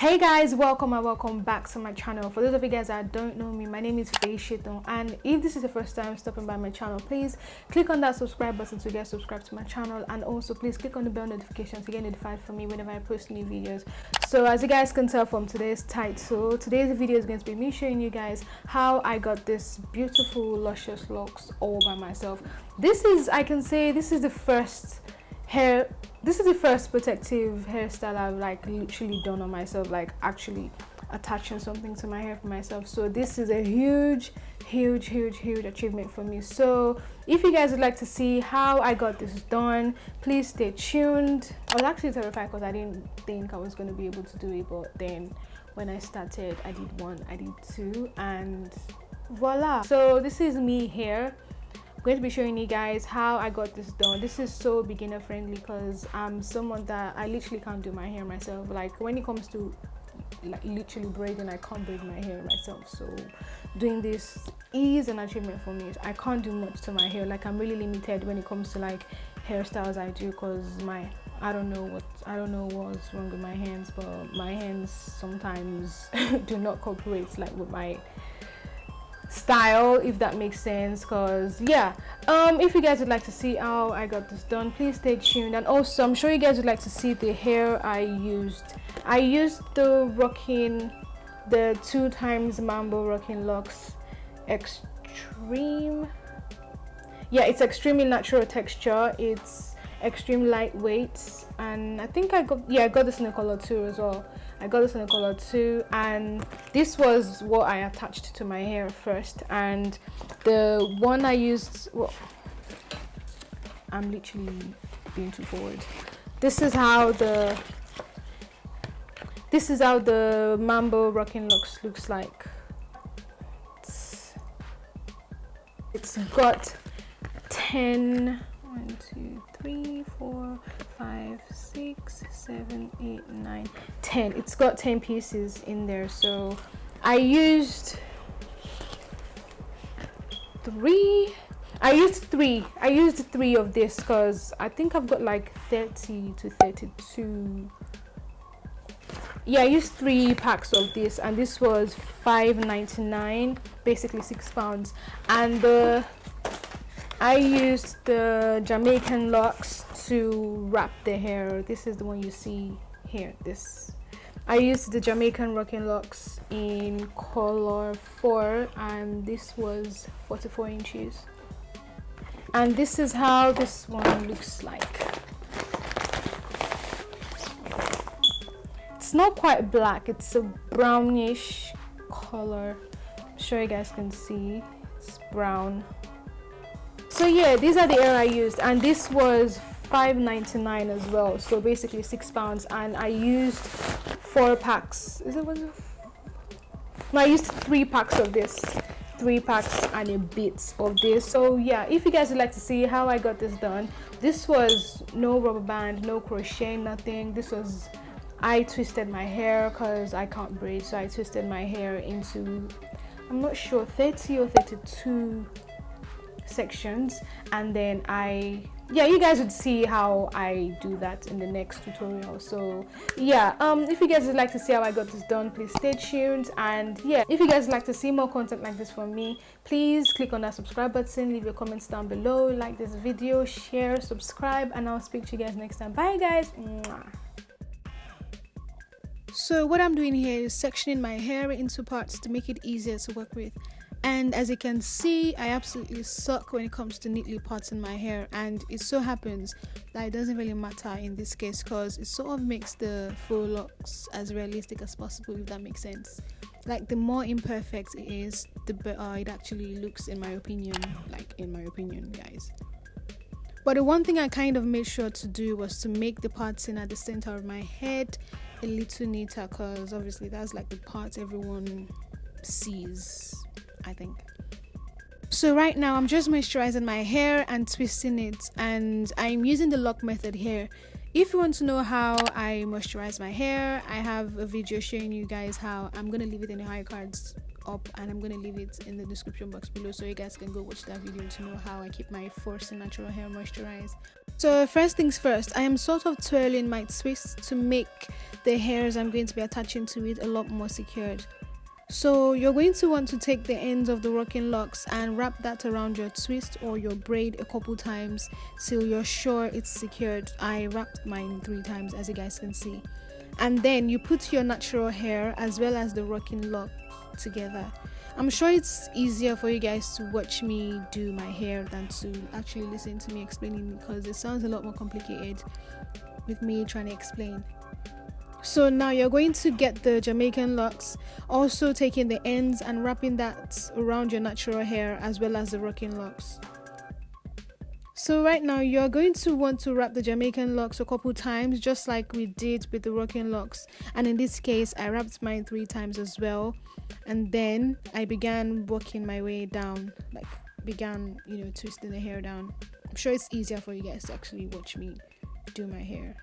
hey guys welcome and welcome back to my channel. For those of you guys that don't know me my name is Faye Sheton and if this is the first time stopping by my channel please click on that subscribe button to get subscribed to my channel and also please click on the bell notification to get notified for me whenever I post new videos. So as you guys can tell from today's title today's video is going to be me showing you guys how I got this beautiful luscious locks all by myself. This is I can say this is the first hair this is the first protective hairstyle I've like literally done on myself like actually attaching something to my hair for myself. So this is a huge huge huge huge achievement for me. So if you guys would like to see how I got this done please stay tuned. I was actually terrified because I didn't think I was going to be able to do it but then when I started I did one I did two and voila. So this is me here going to be showing you guys how I got this done. This is so beginner friendly because I'm someone that I literally can't do my hair myself. Like when it comes to like literally braiding, I can't braid my hair myself. So doing this is an achievement for me. I can't do much to my hair. Like I'm really limited when it comes to like hairstyles I do because my I don't know what I don't know what's wrong with my hands, but my hands sometimes do not cooperate like with my style if that makes sense because yeah. Um if you guys would like to see how i got this done please stay tuned. And also i'm sure you guys would like to see the hair i used. I used the rocking the two times mambo rocking locks extreme. Yeah it's extremely natural texture. It's extreme lightweight and i think i got yeah i got this in the color too as well I got this in a color too and this was what I attached to my hair first and the one I used well I'm literally being too forward. This is how the this is how the mambo rocking locks looks like. It's, it's got 10 1 2 3 4 5 6 7 8 9 10 it's got 10 pieces in there so i used three. I used three. I used three of this because i think i've got like 30 to 32 yeah i used three packs of this and this was 5.99 basically six pounds. And the I used the Jamaican locks to wrap the hair. This is the one you see here. This I used the Jamaican rocking locks in color 4 and this was 44 inches. And this is how this one looks like. It's not quite black, it's a brownish color. I'm sure you guys can see. It's brown so yeah these are the air i used and this was 5.99 as well. So basically six pounds and i used four packs. Is it was it no, i used three packs of this. Three packs and a bit of this. So yeah if you guys would like to see how i got this done this was no rubber band no crochet nothing. This was i twisted my hair because i can't braid so i twisted my hair into i'm not sure 30 or 32 sections and then I yeah you guys would see how I do that in the next tutorial. So yeah um if you guys would like to see how I got this done please stay tuned. And yeah if you guys like to see more content like this from me please click on that subscribe button leave your comments down below like this video share subscribe and I'll speak to you guys next time. Bye guys. Mwah. So what I'm doing here is sectioning my hair into parts to make it easier to work with and as you can see i absolutely suck when it comes to neatly parting my hair. And it so happens that it doesn't really matter in this case because it sort of makes the faux locks as realistic as possible if that makes sense. Like the more imperfect it is the better it actually looks in my opinion. Like in my opinion guys. But the one thing i kind of made sure to do was to make the parting at the center of my head a little neater because obviously that's like the part everyone sees I think. So right now I'm just moisturizing my hair and twisting it and I'm using the lock method here. If you want to know how I moisturize my hair, I have a video showing you guys how I'm going to leave it in the high cards up and I'm going to leave it in the description box below so you guys can go watch that video to know how I keep my 4C natural hair moisturized. So first things first, I am sort of twirling my twist to make the hairs I'm going to be attaching to it a lot more secured. So you're going to want to take the ends of the rocking locks and wrap that around your twist or your braid a couple times till you're sure it's secured. I wrapped mine three times as you guys can see. And then you put your natural hair as well as the rocking lock together. I'm sure it's easier for you guys to watch me do my hair than to actually listen to me explaining because it sounds a lot more complicated with me trying to explain. So now you're going to get the Jamaican locks, also taking the ends and wrapping that around your natural hair as well as the rocking locks. So right now you're going to want to wrap the Jamaican locks a couple times just like we did with the rocking locks and in this case I wrapped mine three times as well and then I began working my way down like began you know twisting the hair down. I'm sure it's easier for you guys to actually watch me do my hair.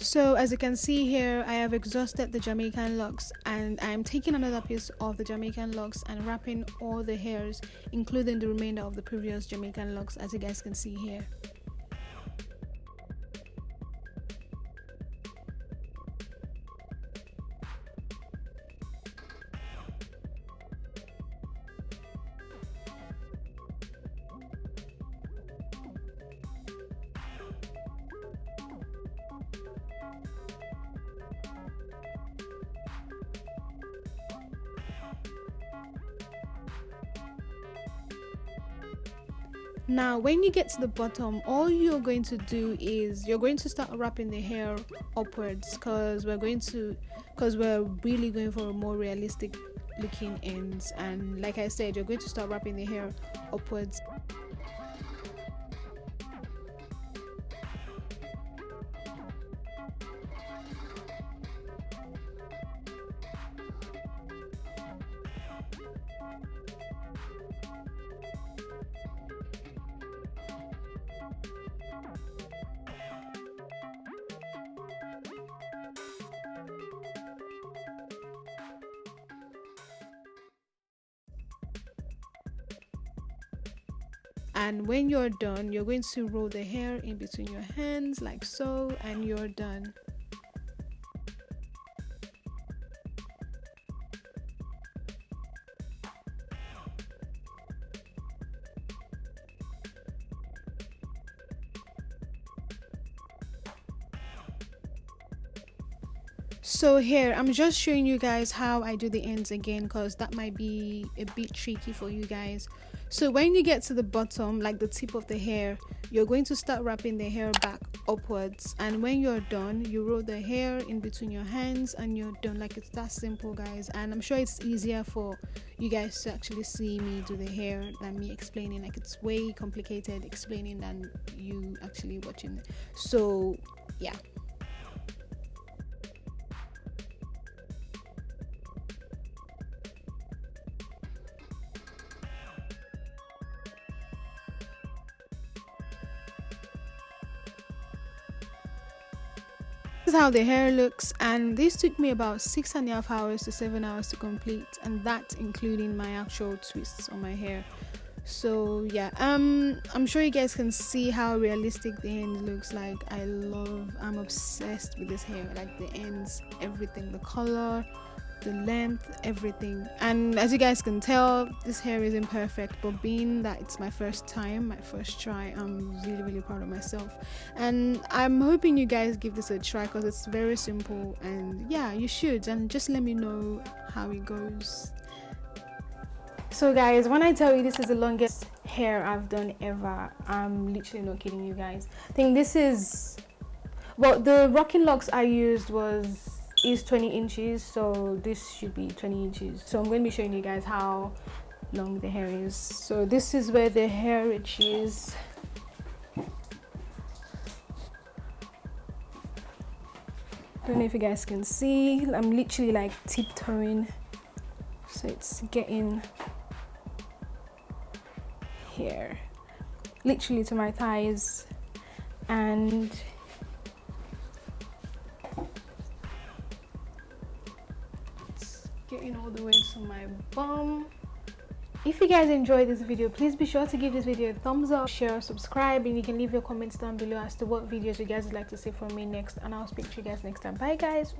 So as you can see here, I have exhausted the Jamaican locks and I'm taking another piece of the Jamaican locks and wrapping all the hairs, including the remainder of the previous Jamaican locks as you guys can see here. Now when you get to the bottom all you're going to do is you're going to start wrapping the hair upwards because we're going to because we're really going for a more realistic looking ends. And like i said you're going to start wrapping the hair upwards and when you're done you're going to roll the hair in between your hands like so and you're done. So here i'm just showing you guys how i do the ends again because that might be a bit tricky for you guys so when you get to the bottom like the tip of the hair you're going to start wrapping the hair back upwards. And when you're done you roll the hair in between your hands and you're done. Like it's that simple guys. And i'm sure it's easier for you guys to actually see me do the hair than me explaining. Like it's way complicated explaining than you actually watching. So yeah is how the hair looks and this took me about six and a half hours to seven hours to complete and that including my actual twists on my hair. So yeah um i'm sure you guys can see how realistic the end looks like. I love i'm obsessed with this hair like the ends everything the color the length everything. And as you guys can tell this hair isn't perfect but being that it's my first time my first try i'm really really proud of myself. And i'm hoping you guys give this a try because it's very simple and yeah you should. And just let me know how it goes. So guys when i tell you this is the longest hair i've done ever i'm literally not kidding you guys. I think this is well the rocking locks i used was is 20 inches so this should be 20 inches. So i'm going to be showing you guys how long the hair is. So this is where the hair reaches. Don't know if you guys can see i'm literally like tiptoeing. So it's getting here literally to my thighs. And all the way to my bum. If you guys enjoyed this video please be sure to give this video a thumbs up share subscribe and you can leave your comments down below as to what videos you guys would like to see from me next and i'll speak to you guys next time. Bye guys